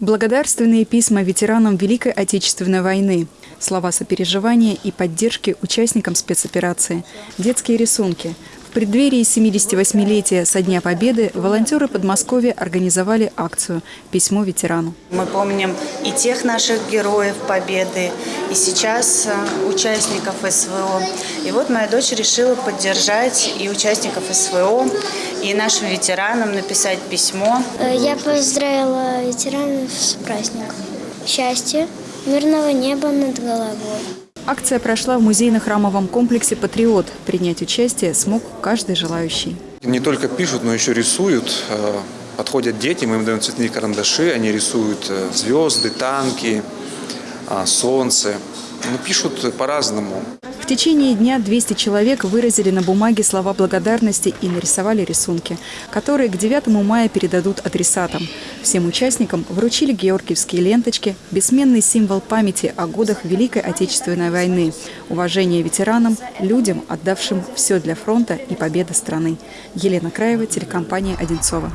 Благодарственные письма ветеранам Великой Отечественной войны, слова сопереживания и поддержки участникам спецоперации, детские рисунки. В преддверии 78-летия со Дня Победы волонтеры Подмосковья организовали акцию «Письмо ветерану». Мы помним и тех наших героев Победы, и сейчас э, участников СВО. И вот моя дочь решила поддержать и участников СВО, и нашим ветеранам написать письмо. Э, Я поздравила ветеранов с праздником. Счастья, мирного неба над головой. Акция прошла в музейно-храмовом комплексе «Патриот». Принять участие смог каждый желающий. Не только пишут, но еще рисуют. Э, Подходят дети, мы им даем цветные карандаши, они рисуют э, звезды, танки, а, солнце. Ну, пишут по-разному. Течение дня 200 человек выразили на бумаге слова благодарности и нарисовали рисунки, которые к 9 мая передадут адресатам. Всем участникам вручили георгиевские ленточки, бессменный символ памяти о годах Великой Отечественной войны, уважение ветеранам, людям, отдавшим все для фронта и победы страны. Елена Краева, телекомпания «Одинцова».